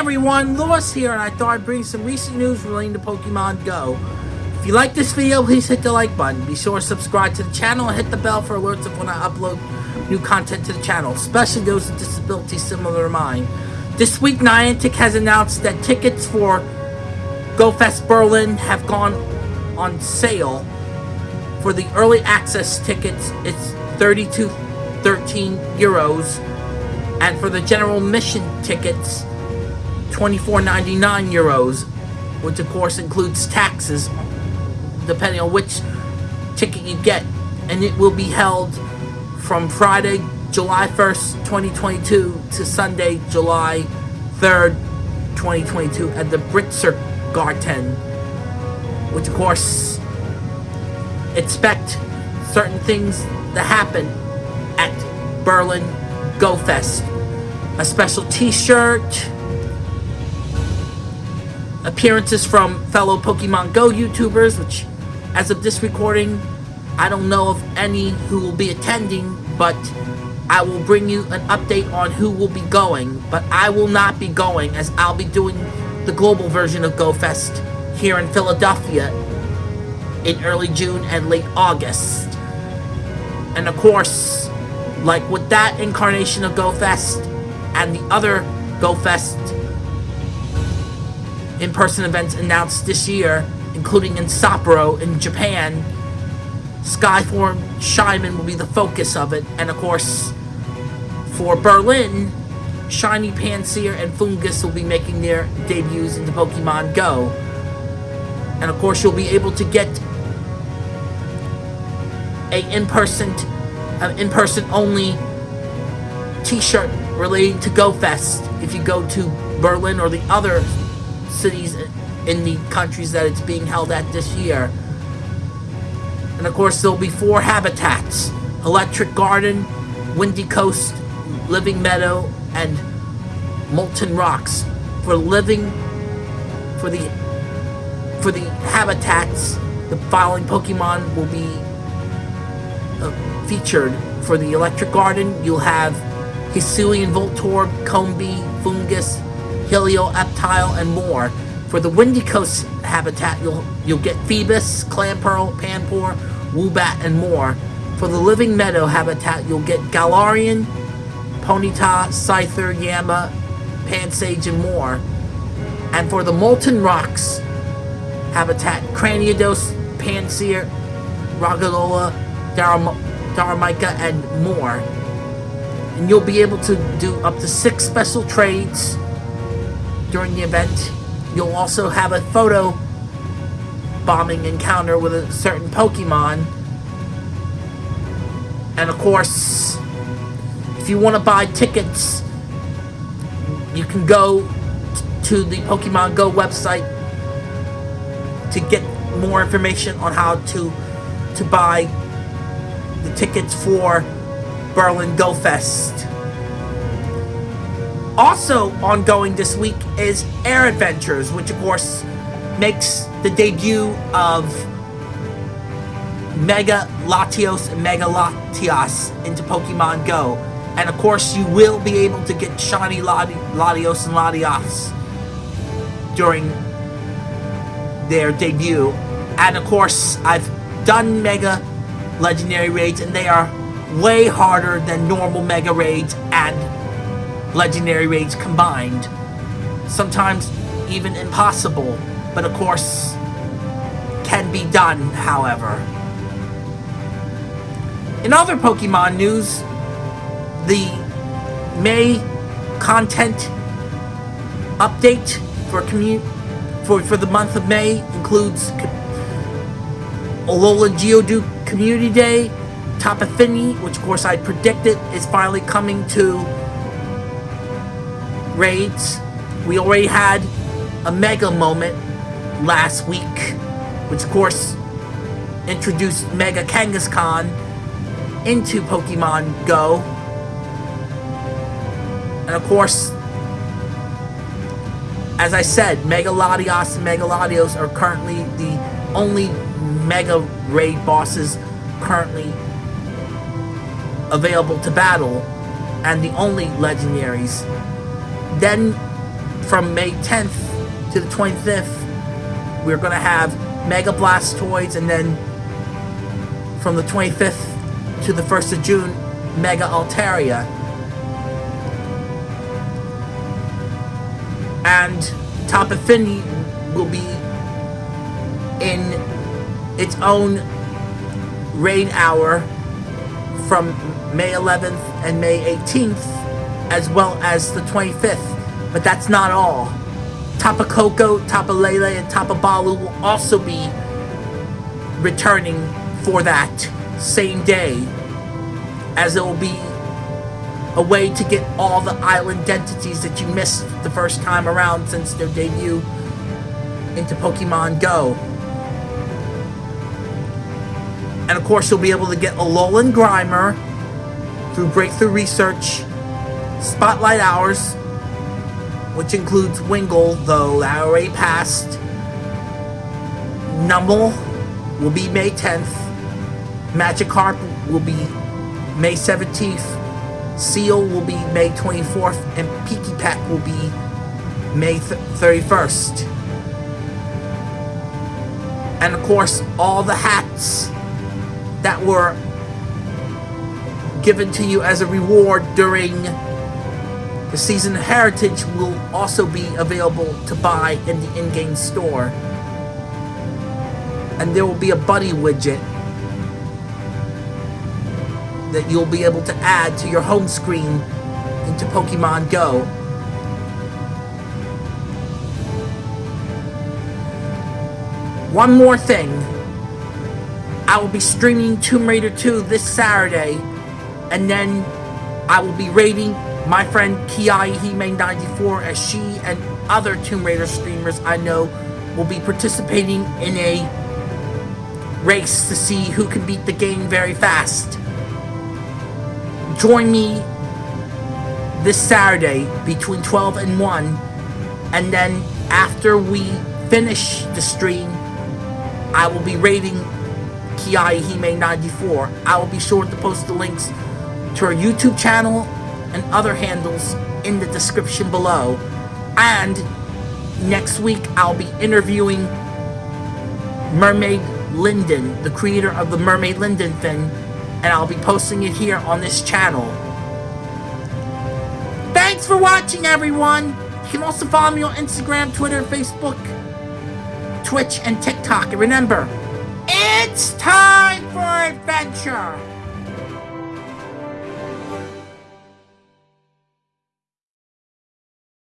everyone, Lewis here, and I thought I'd bring some recent news relating to Pokemon Go. If you like this video, please hit the like button. Be sure to subscribe to the channel and hit the bell for alerts of when I upload new content to the channel, especially those with disabilities similar to mine. This week, Niantic has announced that tickets for GoFest Berlin have gone on sale. For the early access tickets, it's 32.13 euros, and for the general mission tickets, 24.99 euros, which of course includes taxes depending on which ticket you get. And it will be held from Friday, July 1st, 2022 to Sunday, July 3rd, 2022 at the Britzer Garten. Which of course, expect certain things to happen at Berlin Go Fest. A special t-shirt, appearances from fellow Pokemon Go YouTubers, which as of this recording, I don't know of any who will be attending, but I will bring you an update on who will be going. But I will not be going, as I'll be doing the global version of GoFest here in Philadelphia in early June and late August. And of course, like with that incarnation of GoFest and the other GoFest in-person events announced this year, including in Sapporo in Japan. Skyform Shaymin will be the focus of it, and of course, for Berlin, Shiny Pansear and Foongus will be making their debuts into Pokemon Go. And of course, you'll be able to get a in-person, an in-person only t-shirt relating to GoFest if you go to Berlin or the other cities in the countries that it's being held at this year. And of course, there'll be four habitats. Electric Garden, Windy Coast, Living Meadow, and Molten Rocks. For living, for the, for the habitats, the following Pokemon will be uh, featured. For the Electric Garden, you'll have Hisuian Voltorb, Combee, Foongus, Helioptile, and more. For the Windy Coast habitat, you'll you'll get Feebas, Clamperl, Panpour, Woobat, and more. For the Living Meadow habitat, you'll get Galarian, Ponyta, Scyther, Yanma, Pansage, and more. And for the Molten Rocks habitat, Cranidos, Pansear, Ragalola, Darumaka, and more. And you'll be able to do up to six special trades during the event. You'll also have a photo bombing encounter with a certain Pokemon. And of course, if you want to buy tickets, you can go to the Pokemon Go website to get more information on how to to buy the tickets for Berlin Go Fest. Also ongoing this week is Air Adventures, which of course makes the debut of Mega Latios and Mega Latias into Pokemon Go. And of course, you will be able to get Shiny Latios and Latias during their debut. And of course, I've done Mega Legendary Raids, and they are way harder than normal Mega Raids and legendary raids combined. Sometimes even impossible, but of course can be done, however. In other Pokemon news, the May content update for for, for the month of May includes Alola Geodude Community Day, Tapu Fini, which of course I predicted is finally coming to raids. We already had a mega moment last week, which of course introduced Mega Kangaskhan into Pokemon Go. And of course, as I said, Mega Latios and Mega Latios are currently the only Mega Raid bosses currently available to battle, and the only legendaries then from May 10th to the 25th, we're going to have Mega Blastoise, and then from the 25th to the 1st of June, Mega Altaria. And Tapu Fini will be in its own rain hour from May 11th and May 18th, as well as the 25th. But that's not all. Tapu Koko, Tapu Lele, and Tapu Bulu will also be returning for that same day, as it will be a way to get all the island entities that you missed the first time around since their debut into Pokemon Go. And of course, you'll be able to get Alolan Grimer through Breakthrough Research, Spotlight Hours, which includes Wingull, though that already passed. Numel will be May 10th. Magikarp will be May 17th. Seel will be May 24th. And Pikipek will be May 31st. And of course, all the hats that were given to you as a reward during the season heritage will also be available to buy in the in-game store. And there will be a buddy widget that you'll be able to add to your home screen into Pokemon Go. One more thing. I will be streaming Tomb Raider 2 this Saturday, and then I will be rating my friend Kiai Hime94 as she and other Tomb Raider streamers I know will be participating in a race to see who can beat the game very fast. Join me this Saturday between 12 and 1, and then after we finish the stream, I will be rating Kiai Hime 94. I will be sure to post the links to our YouTube channel and other handles in the description below. And next week I'll be interviewing Mermaid Linden, the creator of the Mermaid Linden thing, and I'll be posting it here on this channel. Thanks for watching everyone! You can also follow me on Instagram, Twitter, Facebook, Twitch, and TikTok. And remember, it's time for adventure!